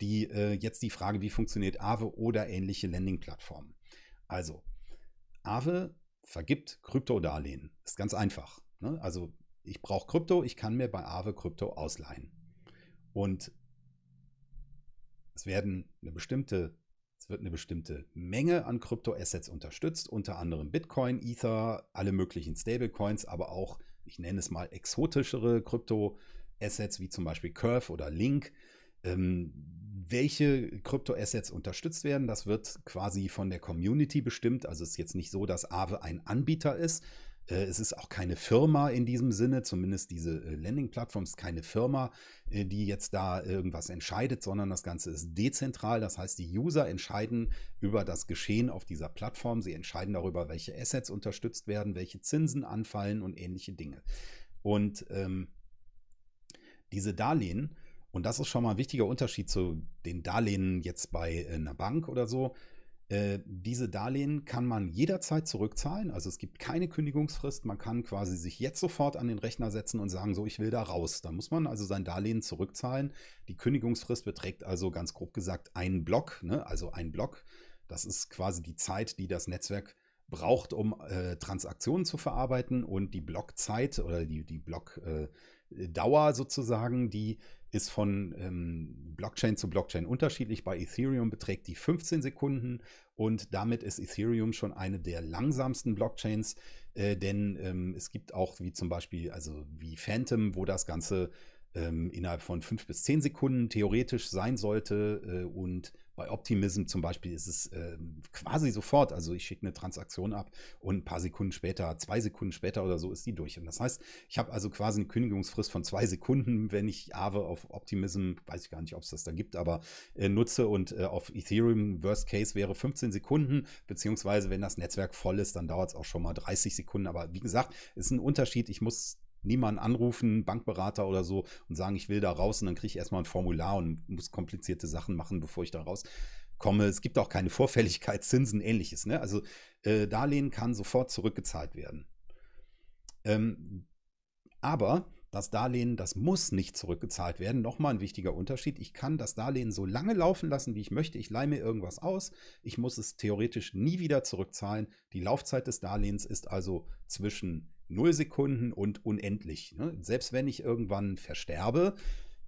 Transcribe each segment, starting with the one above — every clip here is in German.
die äh, jetzt die Frage, wie funktioniert Aave oder ähnliche Lending-Plattformen. Also, Aave vergibt Kryptodarlehen. Ist ganz einfach. Ne? Also, ich brauche Krypto, ich kann mir bei Aave Krypto ausleihen. Und es werden eine bestimmte es wird eine bestimmte Menge an Kryptoassets unterstützt, unter anderem Bitcoin, Ether, alle möglichen Stablecoins, aber auch, ich nenne es mal, exotischere Kryptoassets wie zum Beispiel Curve oder Link. Ähm, welche Kryptoassets unterstützt werden, das wird quasi von der Community bestimmt. Also es ist jetzt nicht so, dass Aave ein Anbieter ist, äh, es ist auch keine Firma in diesem Sinne, zumindest diese äh, Landing-Plattform ist keine Firma, äh, die jetzt da irgendwas entscheidet, sondern das Ganze ist dezentral. Das heißt, die User entscheiden über das Geschehen auf dieser Plattform. Sie entscheiden darüber, welche Assets unterstützt werden, welche Zinsen anfallen und ähnliche Dinge. Und ähm, diese Darlehen, und das ist schon mal ein wichtiger Unterschied zu den Darlehen jetzt bei einer Bank oder so, äh, diese Darlehen kann man jederzeit zurückzahlen. Also es gibt keine Kündigungsfrist. Man kann quasi sich jetzt sofort an den Rechner setzen und sagen, so, ich will da raus. Da muss man also sein Darlehen zurückzahlen. Die Kündigungsfrist beträgt also ganz grob gesagt einen Block. Ne? Also ein Block, das ist quasi die Zeit, die das Netzwerk braucht, um äh, Transaktionen zu verarbeiten. Und die Blockzeit oder die, die Blockdauer äh, sozusagen, die ist von ähm, Blockchain zu Blockchain unterschiedlich. Bei Ethereum beträgt die 15 Sekunden und damit ist Ethereum schon eine der langsamsten Blockchains, äh, denn ähm, es gibt auch wie zum Beispiel, also wie Phantom, wo das Ganze ähm, innerhalb von 5 bis 10 Sekunden theoretisch sein sollte äh, und bei Optimism zum Beispiel ist es äh, quasi sofort. Also ich schicke eine Transaktion ab und ein paar Sekunden später, zwei Sekunden später oder so ist die durch. Und das heißt, ich habe also quasi eine Kündigungsfrist von zwei Sekunden, wenn ich Aave auf Optimism, weiß ich gar nicht, ob es das da gibt, aber äh, nutze und äh, auf Ethereum Worst Case wäre 15 Sekunden, beziehungsweise wenn das Netzwerk voll ist, dann dauert es auch schon mal 30 Sekunden. Aber wie gesagt, ist ein Unterschied. Ich muss niemanden anrufen, Bankberater oder so, und sagen, ich will da raus und dann kriege ich erstmal ein Formular und muss komplizierte Sachen machen, bevor ich da rauskomme. Es gibt auch keine Vorfälligkeit, Zinsen, ähnliches. Ne? Also äh, Darlehen kann sofort zurückgezahlt werden. Ähm, aber das Darlehen, das muss nicht zurückgezahlt werden. Nochmal ein wichtiger Unterschied. Ich kann das Darlehen so lange laufen lassen, wie ich möchte. Ich leihe mir irgendwas aus. Ich muss es theoretisch nie wieder zurückzahlen. Die Laufzeit des Darlehens ist also zwischen 0 Sekunden und unendlich. Ne? Selbst wenn ich irgendwann versterbe,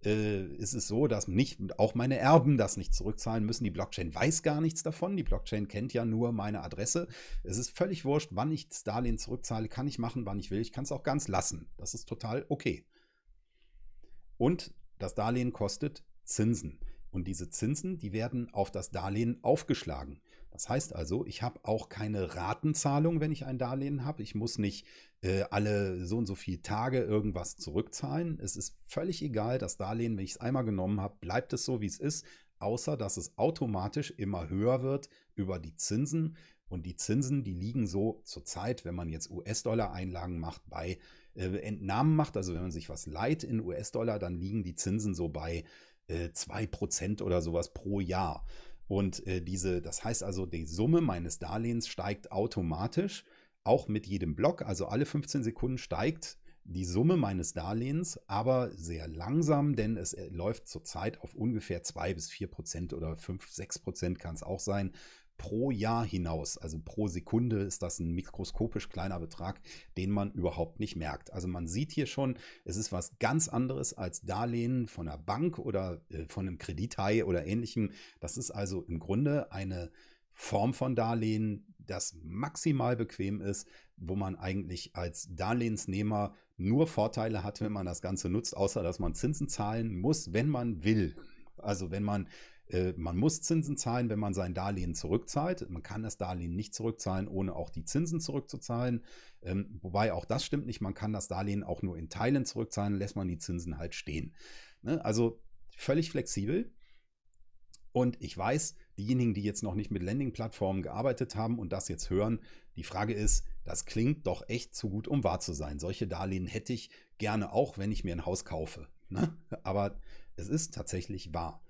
äh, ist es so, dass nicht auch meine Erben das nicht zurückzahlen müssen. Die Blockchain weiß gar nichts davon. Die Blockchain kennt ja nur meine Adresse. Es ist völlig wurscht, wann ich das Darlehen zurückzahle. Kann ich machen, wann ich will. Ich kann es auch ganz lassen. Das ist total okay. Und das Darlehen kostet Zinsen. Und diese Zinsen, die werden auf das Darlehen aufgeschlagen. Das heißt also, ich habe auch keine Ratenzahlung, wenn ich ein Darlehen habe. Ich muss nicht äh, alle so und so viele Tage irgendwas zurückzahlen. Es ist völlig egal, das Darlehen, wenn ich es einmal genommen habe, bleibt es so, wie es ist, außer dass es automatisch immer höher wird über die Zinsen. Und die Zinsen, die liegen so zurzeit, wenn man jetzt US-Dollar-Einlagen macht, bei äh, Entnahmen macht, also wenn man sich was leiht in US-Dollar, dann liegen die Zinsen so bei äh, 2% oder sowas pro Jahr. Und äh, diese, das heißt also, die Summe meines Darlehens steigt automatisch auch mit jedem Block, also alle 15 Sekunden steigt die Summe meines Darlehens, aber sehr langsam, denn es äh, läuft zurzeit auf ungefähr 2 bis 4 Prozent oder 5, 6 Prozent kann es auch sein, pro Jahr hinaus. Also pro Sekunde ist das ein mikroskopisch kleiner Betrag, den man überhaupt nicht merkt. Also man sieht hier schon, es ist was ganz anderes als Darlehen von einer Bank oder äh, von einem Kredithai oder ähnlichem. Das ist also im Grunde eine Form von Darlehen, das maximal bequem ist, wo man eigentlich als Darlehensnehmer nur Vorteile hat, wenn man das Ganze nutzt, außer dass man Zinsen zahlen muss, wenn man will. Also wenn man, man muss Zinsen zahlen, wenn man sein Darlehen zurückzahlt. Man kann das Darlehen nicht zurückzahlen, ohne auch die Zinsen zurückzuzahlen. Ähm, wobei auch das stimmt nicht. Man kann das Darlehen auch nur in Teilen zurückzahlen, lässt man die Zinsen halt stehen. Ne? Also völlig flexibel. Und ich weiß, diejenigen, die jetzt noch nicht mit Landing-Plattformen gearbeitet haben und das jetzt hören, die Frage ist, das klingt doch echt zu gut, um wahr zu sein. Solche Darlehen hätte ich gerne auch, wenn ich mir ein Haus kaufe. Ne? Aber es ist tatsächlich wahr.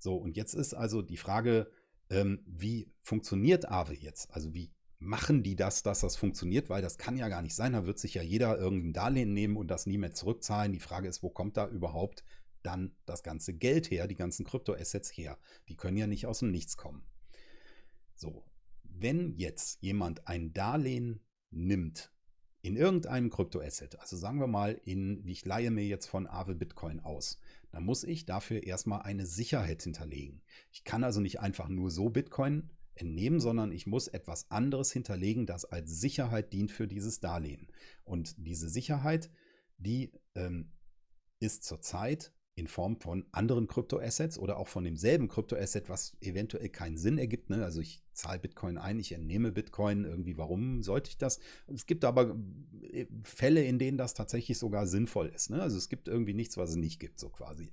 So, und jetzt ist also die Frage, ähm, wie funktioniert Aave jetzt? Also wie machen die das, dass das funktioniert? Weil das kann ja gar nicht sein. Da wird sich ja jeder irgendein Darlehen nehmen und das nie mehr zurückzahlen. Die Frage ist, wo kommt da überhaupt dann das ganze Geld her, die ganzen Kryptoassets her. Die können ja nicht aus dem Nichts kommen. So, wenn jetzt jemand ein Darlehen nimmt in irgendeinem Kryptoasset, also sagen wir mal in, ich leihe mir jetzt von Aave Bitcoin aus, dann muss ich dafür erstmal eine Sicherheit hinterlegen. Ich kann also nicht einfach nur so Bitcoin entnehmen, sondern ich muss etwas anderes hinterlegen, das als Sicherheit dient für dieses Darlehen. Und diese Sicherheit, die ähm, ist zurzeit in Form von anderen Kryptoassets oder auch von demselben Kryptoasset, was eventuell keinen Sinn ergibt. Ne? Also ich zahle Bitcoin ein, ich entnehme Bitcoin irgendwie, warum sollte ich das? Es gibt aber äh, Fälle, in denen das tatsächlich sogar sinnvoll ist. Ne? Also es gibt irgendwie nichts, was es nicht gibt, so quasi.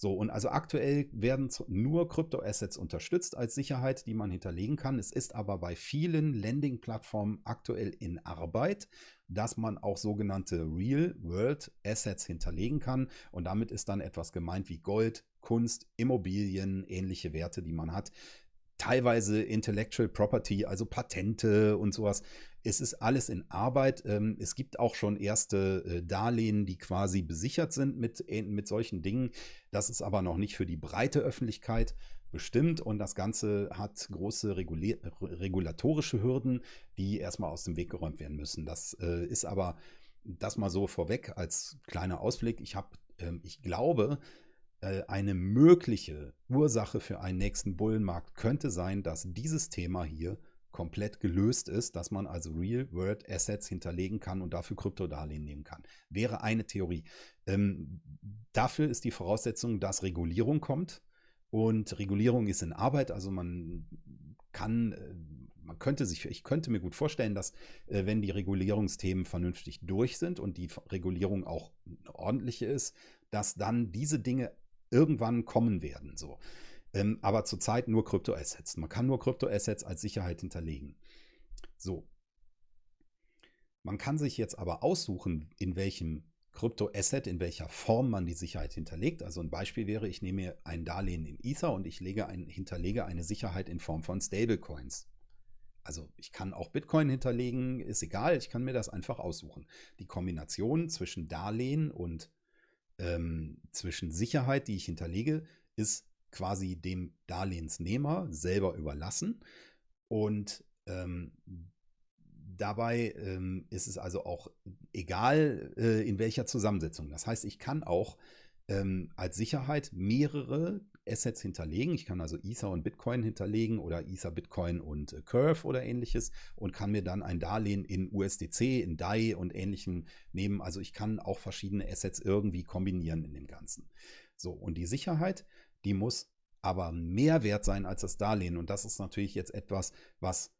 So, und also aktuell werden nur Kryptoassets unterstützt als Sicherheit, die man hinterlegen kann. Es ist aber bei vielen Lending-Plattformen aktuell in Arbeit, dass man auch sogenannte Real-World-Assets hinterlegen kann. Und damit ist dann etwas gemeint wie Gold, Kunst, Immobilien, ähnliche Werte, die man hat teilweise Intellectual Property, also Patente und sowas. Es ist alles in Arbeit. Ähm, es gibt auch schon erste äh, Darlehen, die quasi besichert sind mit, äh, mit solchen Dingen. Das ist aber noch nicht für die breite Öffentlichkeit bestimmt und das Ganze hat große regulatorische Hürden, die erstmal aus dem Weg geräumt werden müssen. Das äh, ist aber das mal so vorweg als kleiner Ausblick. Ich habe, ähm, ich glaube, äh, eine mögliche Ursache für einen nächsten Bullenmarkt könnte sein, dass dieses Thema hier komplett gelöst ist, dass man also Real-World-Assets hinterlegen kann und dafür Kryptodarlehen nehmen kann. Wäre eine Theorie. Ähm, dafür ist die Voraussetzung, dass Regulierung kommt. Und Regulierung ist in Arbeit, also man kann, äh, man könnte sich, ich könnte mir gut vorstellen, dass äh, wenn die Regulierungsthemen vernünftig durch sind und die Regulierung auch ordentliche ist, dass dann diese Dinge irgendwann kommen werden. So. Ähm, aber zurzeit nur Kryptoassets. Man kann nur Kryptoassets als Sicherheit hinterlegen. So. Man kann sich jetzt aber aussuchen, in welchem Kryptoasset, in welcher Form man die Sicherheit hinterlegt. Also ein Beispiel wäre, ich nehme ein Darlehen in Ether und ich lege ein, hinterlege eine Sicherheit in Form von Stablecoins. Also ich kann auch Bitcoin hinterlegen, ist egal, ich kann mir das einfach aussuchen. Die Kombination zwischen Darlehen und ähm, zwischen Sicherheit, die ich hinterlege, ist quasi dem Darlehensnehmer selber überlassen. Und ähm, dabei ähm, ist es also auch egal, äh, in welcher Zusammensetzung. Das heißt, ich kann auch ähm, als Sicherheit mehrere Assets hinterlegen. Ich kann also Ether und Bitcoin hinterlegen oder Ether, Bitcoin und äh, Curve oder ähnliches und kann mir dann ein Darlehen in USDC, in DAI und ähnlichem nehmen. Also ich kann auch verschiedene Assets irgendwie kombinieren in dem Ganzen. So, und die Sicherheit, die muss aber mehr wert sein als das Darlehen. Und das ist natürlich jetzt etwas, was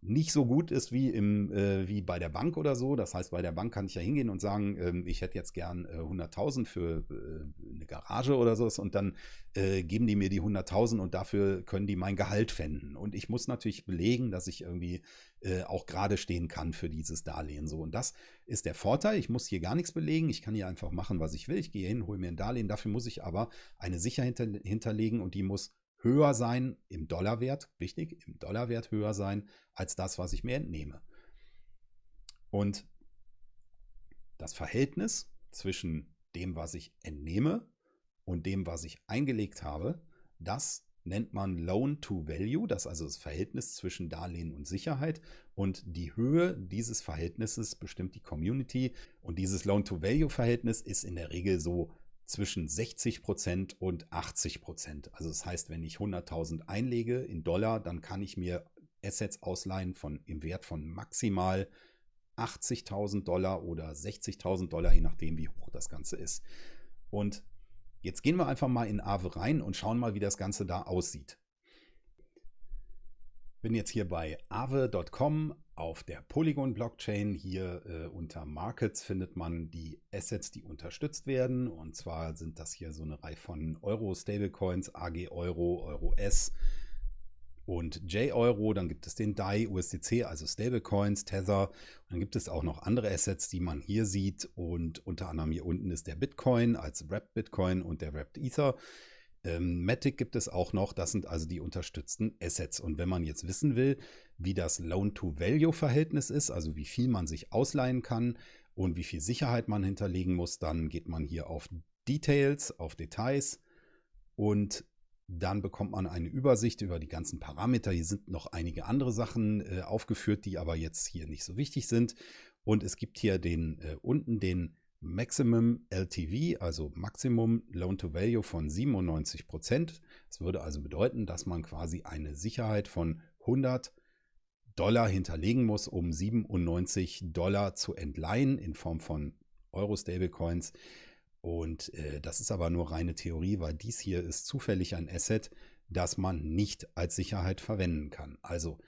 nicht so gut ist wie, im, äh, wie bei der Bank oder so. Das heißt, bei der Bank kann ich ja hingehen und sagen, ähm, ich hätte jetzt gern äh, 100.000 für äh, eine Garage oder so und dann äh, geben die mir die 100.000 und dafür können die mein Gehalt fänden. Und ich muss natürlich belegen, dass ich irgendwie äh, auch gerade stehen kann für dieses Darlehen. So. Und das ist der Vorteil. Ich muss hier gar nichts belegen. Ich kann hier einfach machen, was ich will. Ich gehe hin, hole mir ein Darlehen. Dafür muss ich aber eine Sicherheit hinter hinterlegen und die muss höher sein im Dollarwert, wichtig, im Dollarwert höher sein als das, was ich mir entnehme. Und das Verhältnis zwischen dem, was ich entnehme und dem, was ich eingelegt habe, das nennt man Loan to Value, das ist also das Verhältnis zwischen Darlehen und Sicherheit. Und die Höhe dieses Verhältnisses bestimmt die Community. Und dieses Loan to Value Verhältnis ist in der Regel so zwischen 60 Prozent und 80 Prozent. Also das heißt, wenn ich 100.000 einlege in Dollar, dann kann ich mir Assets ausleihen von, im Wert von maximal 80.000 Dollar oder 60.000 Dollar, je nachdem, wie hoch das Ganze ist. Und jetzt gehen wir einfach mal in Aave rein und schauen mal, wie das Ganze da aussieht. Bin jetzt hier bei aave.com auf der Polygon-Blockchain. Hier äh, unter Markets findet man die Assets, die unterstützt werden. Und zwar sind das hier so eine Reihe von Euro-Stablecoins, AG Euro, Euro S und J-Euro. Dann gibt es den DAI, USDC, also Stablecoins, Tether. Und dann gibt es auch noch andere Assets, die man hier sieht. Und unter anderem hier unten ist der Bitcoin als Wrapped Bitcoin und der Wrapped Ether. Ähm, Matic gibt es auch noch, das sind also die unterstützten Assets. Und wenn man jetzt wissen will, wie das Loan-to-Value-Verhältnis ist, also wie viel man sich ausleihen kann und wie viel Sicherheit man hinterlegen muss, dann geht man hier auf Details, auf Details und dann bekommt man eine Übersicht über die ganzen Parameter. Hier sind noch einige andere Sachen äh, aufgeführt, die aber jetzt hier nicht so wichtig sind. Und es gibt hier den äh, unten den Maximum LTV, also Maximum Loan to Value von 97 Prozent. Das würde also bedeuten, dass man quasi eine Sicherheit von 100 Dollar hinterlegen muss, um 97 Dollar zu entleihen in Form von Euro-Stablecoins. Und äh, das ist aber nur reine Theorie, weil dies hier ist zufällig ein Asset, das man nicht als Sicherheit verwenden kann. Also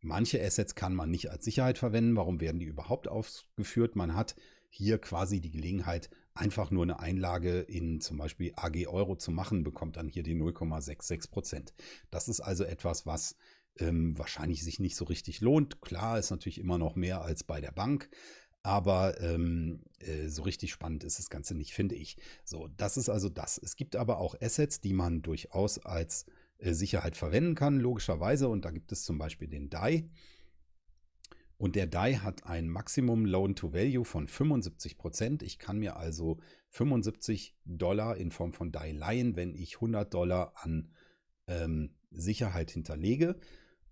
manche Assets kann man nicht als Sicherheit verwenden. Warum werden die überhaupt aufgeführt? Man hat hier quasi die Gelegenheit, einfach nur eine Einlage in zum Beispiel AG Euro zu machen, bekommt dann hier die 0,66 Prozent. Das ist also etwas, was ähm, wahrscheinlich sich nicht so richtig lohnt. Klar ist natürlich immer noch mehr als bei der Bank, aber ähm, äh, so richtig spannend ist das Ganze nicht, finde ich. So, das ist also das. Es gibt aber auch Assets, die man durchaus als äh, Sicherheit verwenden kann, logischerweise. Und da gibt es zum Beispiel den DAI. Und der DAI hat ein Maximum Loan to Value von 75 Prozent. Ich kann mir also 75 Dollar in Form von DAI leihen, wenn ich 100 Dollar an ähm, Sicherheit hinterlege.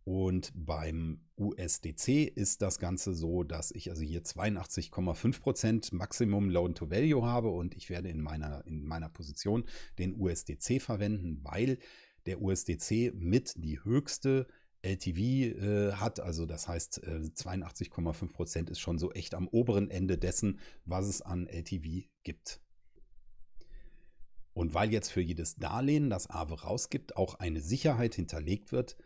Und beim USDC ist das Ganze so, dass ich also hier 82,5% Maximum Loan to Value habe und ich werde in meiner, in meiner Position den USDC verwenden, weil der USDC mit die höchste LTV äh, hat. Also das heißt, äh, 82,5% ist schon so echt am oberen Ende dessen, was es an LTV gibt. Und weil jetzt für jedes Darlehen, das Aave rausgibt, auch eine Sicherheit hinterlegt wird,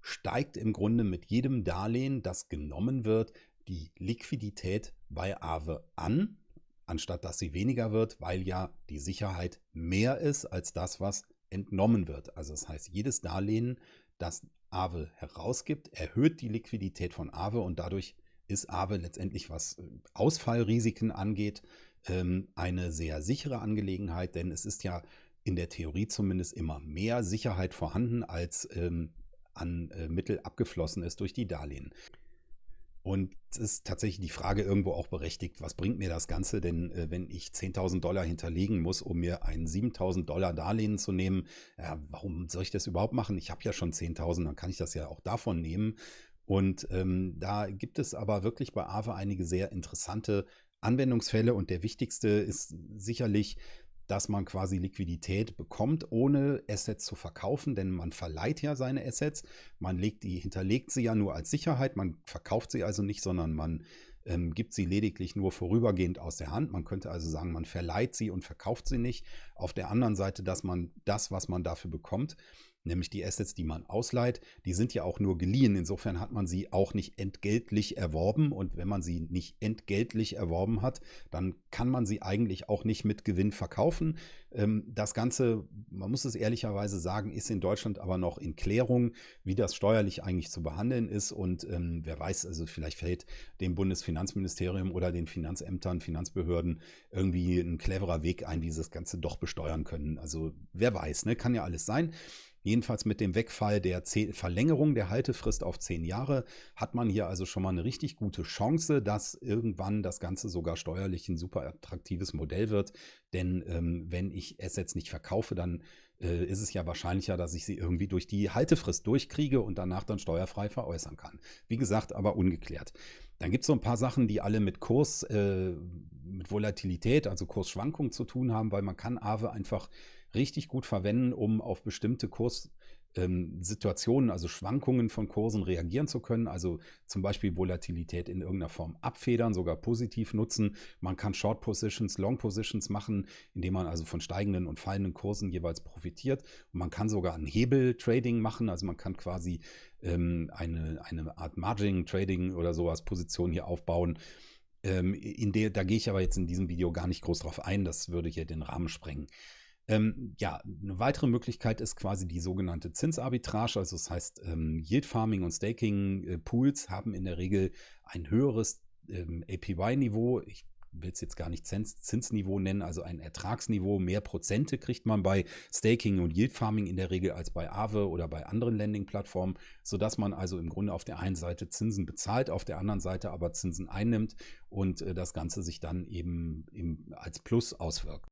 steigt im Grunde mit jedem Darlehen, das genommen wird, die Liquidität bei Aave an, anstatt dass sie weniger wird, weil ja die Sicherheit mehr ist als das, was entnommen wird. Also das heißt, jedes Darlehen, das Aave herausgibt, erhöht die Liquidität von Aave und dadurch ist Aave letztendlich, was äh, Ausfallrisiken angeht, ähm, eine sehr sichere Angelegenheit, denn es ist ja in der Theorie zumindest immer mehr Sicherheit vorhanden, als ähm, an äh, Mittel abgeflossen ist durch die Darlehen. Und es ist tatsächlich die Frage irgendwo auch berechtigt, was bringt mir das Ganze? Denn äh, wenn ich 10.000 Dollar hinterlegen muss, um mir ein 7.000 Dollar Darlehen zu nehmen, ja, warum soll ich das überhaupt machen? Ich habe ja schon 10.000, dann kann ich das ja auch davon nehmen. Und ähm, da gibt es aber wirklich bei AVA einige sehr interessante Anwendungsfälle und der wichtigste ist sicherlich dass man quasi Liquidität bekommt, ohne Assets zu verkaufen, denn man verleiht ja seine Assets, man legt die, hinterlegt sie ja nur als Sicherheit, man verkauft sie also nicht, sondern man ähm, gibt sie lediglich nur vorübergehend aus der Hand. Man könnte also sagen, man verleiht sie und verkauft sie nicht. Auf der anderen Seite, dass man das, was man dafür bekommt, nämlich die Assets, die man ausleiht, die sind ja auch nur geliehen. Insofern hat man sie auch nicht entgeltlich erworben. Und wenn man sie nicht entgeltlich erworben hat, dann kann man sie eigentlich auch nicht mit Gewinn verkaufen. Ähm, das Ganze, man muss es ehrlicherweise sagen, ist in Deutschland aber noch in Klärung, wie das steuerlich eigentlich zu behandeln ist. Und ähm, wer weiß, also vielleicht fällt dem Bundesfinanzministerium oder den Finanzämtern, Finanzbehörden irgendwie ein cleverer Weg ein, wie sie das Ganze doch besteuern können. Also wer weiß, ne? kann ja alles sein. Jedenfalls mit dem Wegfall der Verlängerung der Haltefrist auf zehn Jahre hat man hier also schon mal eine richtig gute Chance, dass irgendwann das Ganze sogar steuerlich ein super attraktives Modell wird. Denn ähm, wenn ich Assets nicht verkaufe, dann äh, ist es ja wahrscheinlicher, dass ich sie irgendwie durch die Haltefrist durchkriege und danach dann steuerfrei veräußern kann. Wie gesagt, aber ungeklärt. Dann gibt es so ein paar Sachen, die alle mit Kurs, äh, mit Volatilität, also Kursschwankungen zu tun haben, weil man kann Aave einfach richtig gut verwenden, um auf bestimmte Kurssituationen, ähm, also Schwankungen von Kursen reagieren zu können. Also zum Beispiel Volatilität in irgendeiner Form abfedern, sogar positiv nutzen. Man kann Short Positions, Long Positions machen, indem man also von steigenden und fallenden Kursen jeweils profitiert. Und man kann sogar ein Hebel-Trading machen, also man kann quasi ähm, eine, eine Art Margin-Trading oder sowas Position hier aufbauen. Ähm, in der, da gehe ich aber jetzt in diesem Video gar nicht groß drauf ein, das würde hier den Rahmen sprengen. Ähm, ja, eine weitere Möglichkeit ist quasi die sogenannte Zinsarbitrage. Also das heißt, ähm, Yield Farming und Staking äh, Pools haben in der Regel ein höheres ähm, APY-Niveau. Ich will es jetzt gar nicht Zins, Zinsniveau nennen, also ein Ertragsniveau. Mehr Prozente kriegt man bei Staking und Yield Farming in der Regel als bei Aave oder bei anderen Lending-Plattformen, sodass man also im Grunde auf der einen Seite Zinsen bezahlt, auf der anderen Seite aber Zinsen einnimmt und äh, das Ganze sich dann eben im, als Plus auswirkt.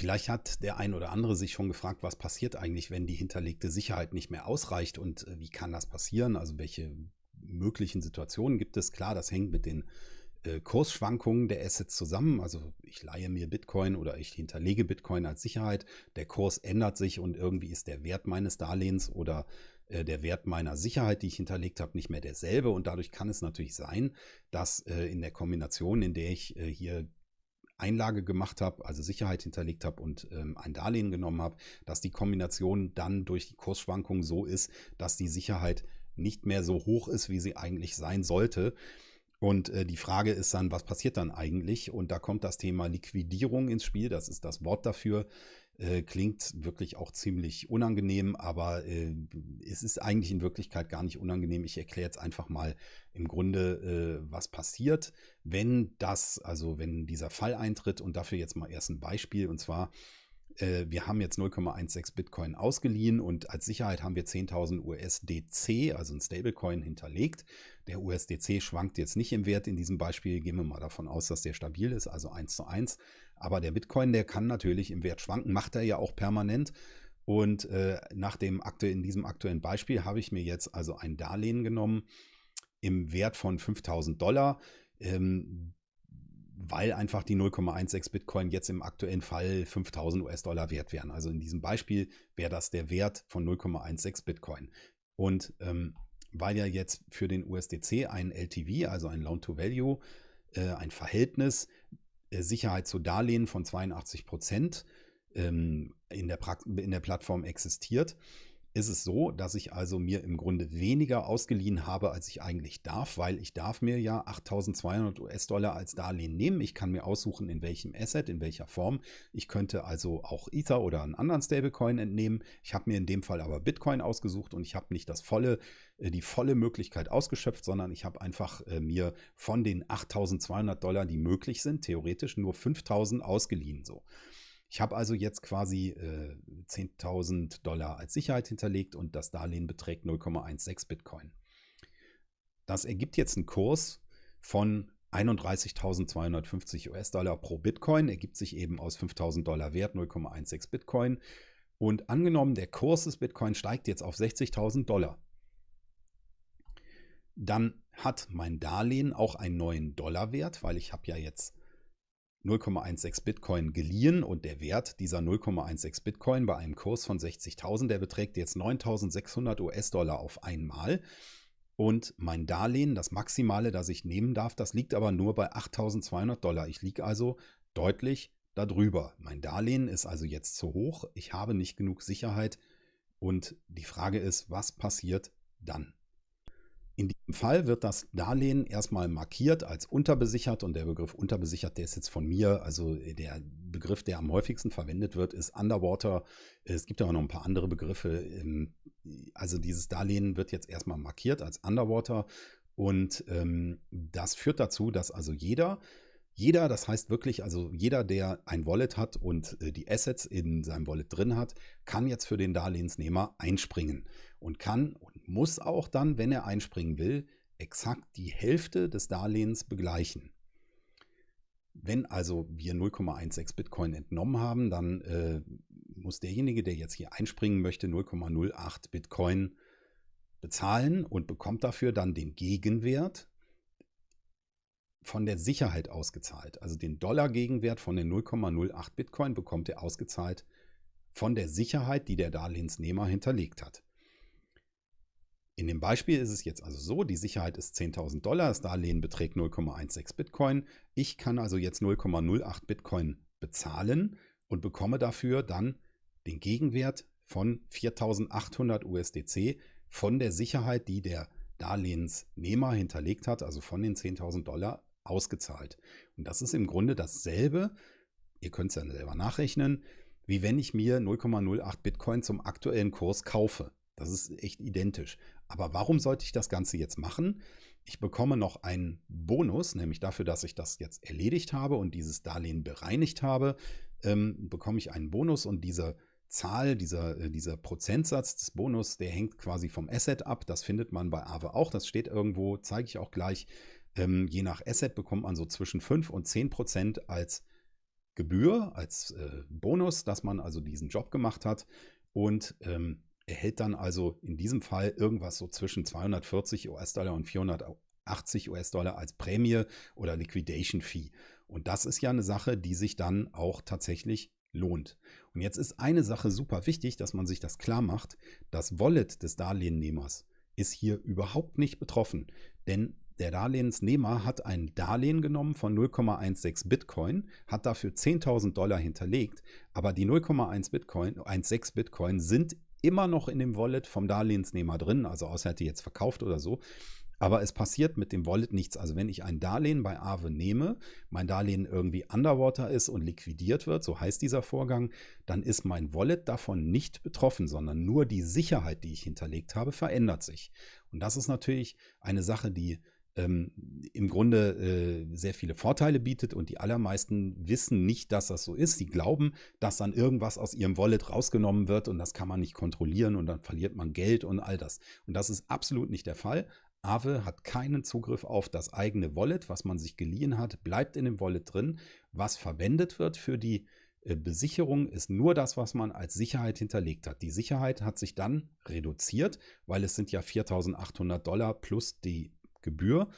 Vielleicht hat der ein oder andere sich schon gefragt, was passiert eigentlich, wenn die hinterlegte Sicherheit nicht mehr ausreicht und äh, wie kann das passieren? Also welche möglichen Situationen gibt es? Klar, das hängt mit den äh, Kursschwankungen der Assets zusammen. Also ich leihe mir Bitcoin oder ich hinterlege Bitcoin als Sicherheit. Der Kurs ändert sich und irgendwie ist der Wert meines Darlehens oder äh, der Wert meiner Sicherheit, die ich hinterlegt habe, nicht mehr derselbe. Und dadurch kann es natürlich sein, dass in der Kombination, in der ich hier Einlage gemacht habe, also Sicherheit hinterlegt habe und ähm, ein Darlehen genommen habe, dass die Kombination dann durch die Kursschwankungen so ist, dass die Sicherheit nicht mehr so hoch ist, wie sie eigentlich sein sollte. Und äh, die Frage ist dann, was passiert dann eigentlich? Und da kommt das Thema Liquidierung ins Spiel. Das ist das Wort dafür. Äh, klingt wirklich auch ziemlich unangenehm, aber äh, es ist eigentlich in Wirklichkeit gar nicht unangenehm. Ich erkläre jetzt einfach mal im Grunde, äh, was passiert, wenn das, also wenn dieser Fall eintritt und dafür jetzt mal erst ein Beispiel und zwar äh, wir haben jetzt 0,16 Bitcoin ausgeliehen und als Sicherheit haben wir 10.000 USDC, also ein Stablecoin, hinterlegt. Der USDC schwankt jetzt nicht im Wert in diesem Beispiel. Gehen wir mal davon aus, dass der stabil ist, also 1 zu 1. Aber der Bitcoin, der kann natürlich im Wert schwanken, macht er ja auch permanent. Und äh, nach dem Akte, in diesem aktuellen Beispiel habe ich mir jetzt also ein Darlehen genommen im Wert von 5000 Dollar. Ähm, weil einfach die 0,16 Bitcoin jetzt im aktuellen Fall 5000 US-Dollar wert wären. Also in diesem Beispiel wäre das der Wert von 0,16 Bitcoin. Und ähm, weil ja jetzt für den USDC ein LTV, also ein Loan-to-Value, äh, ein Verhältnis Sicherheit zu Darlehen von 82 Prozent ähm, in, der in der Plattform existiert, ist es so, dass ich also mir im Grunde weniger ausgeliehen habe, als ich eigentlich darf, weil ich darf mir ja 8200 US-Dollar als Darlehen nehmen. Ich kann mir aussuchen, in welchem Asset, in welcher Form. Ich könnte also auch Ether oder einen anderen Stablecoin entnehmen. Ich habe mir in dem Fall aber Bitcoin ausgesucht und ich habe nicht das volle, äh, die volle Möglichkeit ausgeschöpft, sondern ich habe einfach äh, mir von den 8200 Dollar, die möglich sind, theoretisch nur 5000 ausgeliehen. So. Ich habe also jetzt quasi äh, 10.000 Dollar als Sicherheit hinterlegt und das Darlehen beträgt 0,16 Bitcoin. Das ergibt jetzt einen Kurs von 31.250 US-Dollar pro Bitcoin, ergibt sich eben aus 5.000 Dollar Wert 0,16 Bitcoin. Und angenommen, der Kurs des Bitcoin steigt jetzt auf 60.000 Dollar, dann hat mein Darlehen auch einen neuen Dollarwert, weil ich habe ja jetzt 0,16 Bitcoin geliehen und der Wert dieser 0,16 Bitcoin bei einem Kurs von 60.000, der beträgt jetzt 9.600 US-Dollar auf einmal. Und mein Darlehen, das Maximale, das ich nehmen darf, das liegt aber nur bei 8.200 Dollar. Ich liege also deutlich darüber. Mein Darlehen ist also jetzt zu hoch. Ich habe nicht genug Sicherheit. Und die Frage ist, was passiert dann? In diesem Fall wird das Darlehen erstmal markiert als unterbesichert und der Begriff unterbesichert, der ist jetzt von mir, also der Begriff, der am häufigsten verwendet wird, ist Underwater. Es gibt aber noch ein paar andere Begriffe. Ähm, also dieses Darlehen wird jetzt erstmal markiert als Underwater und ähm, das führt dazu, dass also jeder, jeder, das heißt wirklich, also jeder, der ein Wallet hat und äh, die Assets in seinem Wallet drin hat, kann jetzt für den Darlehensnehmer einspringen und kann muss auch dann, wenn er einspringen will, exakt die Hälfte des Darlehens begleichen. Wenn also wir 0,16 Bitcoin entnommen haben, dann äh, muss derjenige, der jetzt hier einspringen möchte, 0,08 Bitcoin bezahlen und bekommt dafür dann den Gegenwert von der Sicherheit ausgezahlt. Also den Dollar-Gegenwert von den 0,08 Bitcoin bekommt er ausgezahlt von der Sicherheit, die der Darlehensnehmer hinterlegt hat. In dem Beispiel ist es jetzt also so, die Sicherheit ist 10.000 Dollar, das Darlehen beträgt 0,16 Bitcoin. Ich kann also jetzt 0,08 Bitcoin bezahlen und bekomme dafür dann den Gegenwert von 4.800 USDC von der Sicherheit, die der Darlehensnehmer hinterlegt hat, also von den 10.000 Dollar ausgezahlt. Und das ist im Grunde dasselbe, ihr könnt es ja selber nachrechnen, wie wenn ich mir 0,08 Bitcoin zum aktuellen Kurs kaufe. Das ist echt identisch. Aber warum sollte ich das Ganze jetzt machen? Ich bekomme noch einen Bonus, nämlich dafür, dass ich das jetzt erledigt habe und dieses Darlehen bereinigt habe, ähm, bekomme ich einen Bonus und diese Zahl, dieser, äh, dieser Prozentsatz des Bonus, der hängt quasi vom Asset ab. Das findet man bei Aave auch. Das steht irgendwo, zeige ich auch gleich. Ähm, je nach Asset bekommt man so zwischen 5 und 10 Prozent als Gebühr, als äh, Bonus, dass man also diesen Job gemacht hat und ähm, erhält dann also in diesem Fall irgendwas so zwischen 240 US-Dollar und 480 US-Dollar als Prämie oder Liquidation Fee. Und das ist ja eine Sache, die sich dann auch tatsächlich lohnt. Und jetzt ist eine Sache super wichtig, dass man sich das klar macht. Das Wallet des Darlehennehmers ist hier überhaupt nicht betroffen, denn der Darlehensnehmer hat ein Darlehen genommen von 0,16 Bitcoin, hat dafür 10.000 Dollar hinterlegt, aber die 0,1 Bitcoin, 1,6 Bitcoin sind immer noch in dem Wallet vom Darlehensnehmer drin, also außer er hätte jetzt verkauft oder so. Aber es passiert mit dem Wallet nichts. Also wenn ich ein Darlehen bei Aave nehme, mein Darlehen irgendwie underwater ist und liquidiert wird, so heißt dieser Vorgang, dann ist mein Wallet davon nicht betroffen, sondern nur die Sicherheit, die ich hinterlegt habe, verändert sich. Und das ist natürlich eine Sache, die ähm, im Grunde äh, sehr viele Vorteile bietet und die allermeisten wissen nicht, dass das so ist. Sie glauben, dass dann irgendwas aus ihrem Wallet rausgenommen wird und das kann man nicht kontrollieren und dann verliert man Geld und all das. Und das ist absolut nicht der Fall. Aave hat keinen Zugriff auf das eigene Wallet, was man sich geliehen hat, bleibt in dem Wallet drin. Was verwendet wird für die äh, Besicherung ist nur das, was man als Sicherheit hinterlegt hat. Die Sicherheit hat sich dann reduziert, weil es sind ja 4.800 Dollar plus die Gebühr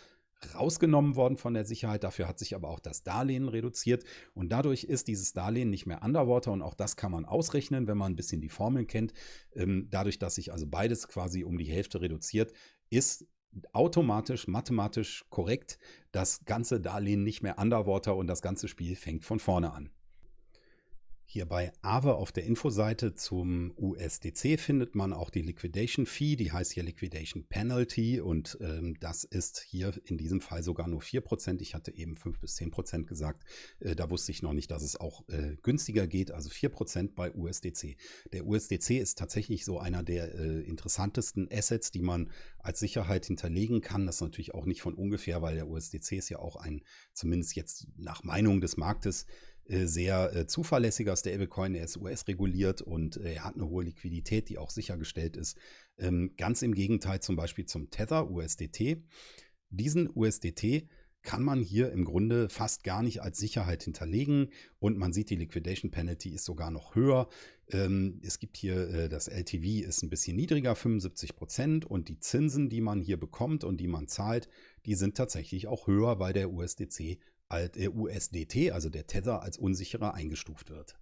rausgenommen worden von der Sicherheit. Dafür hat sich aber auch das Darlehen reduziert und dadurch ist dieses Darlehen nicht mehr underwater und auch das kann man ausrechnen, wenn man ein bisschen die Formeln kennt. Ähm, dadurch, dass sich also beides quasi um die Hälfte reduziert, ist automatisch, mathematisch korrekt das ganze Darlehen nicht mehr underwater und das ganze Spiel fängt von vorne an. Hier bei Aave auf der Infoseite zum USDC findet man auch die Liquidation Fee, die heißt hier Liquidation Penalty und ähm, das ist hier in diesem Fall sogar nur 4%. Ich hatte eben 5 bis 10% gesagt. Äh, da wusste ich noch nicht, dass es auch äh, günstiger geht, also 4% bei USDC. Der USDC ist tatsächlich so einer der äh, interessantesten Assets, die man als Sicherheit hinterlegen kann. Das ist natürlich auch nicht von ungefähr, weil der USDC ist ja auch ein, zumindest jetzt nach Meinung des Marktes, sehr äh, zuverlässiger Stablecoin. Er ist US-reguliert und äh, er hat eine hohe Liquidität, die auch sichergestellt ist. Ähm, ganz im Gegenteil zum Beispiel zum Tether USDT. Diesen USDT kann man hier im Grunde fast gar nicht als Sicherheit hinterlegen und man sieht, die Liquidation Penalty ist sogar noch höher. Ähm, es gibt hier, äh, das LTV ist ein bisschen niedriger, 75 Prozent und die Zinsen, die man hier bekommt und die man zahlt, die sind tatsächlich auch höher, weil der USDC der USDT, also der Tether, als unsicherer eingestuft wird.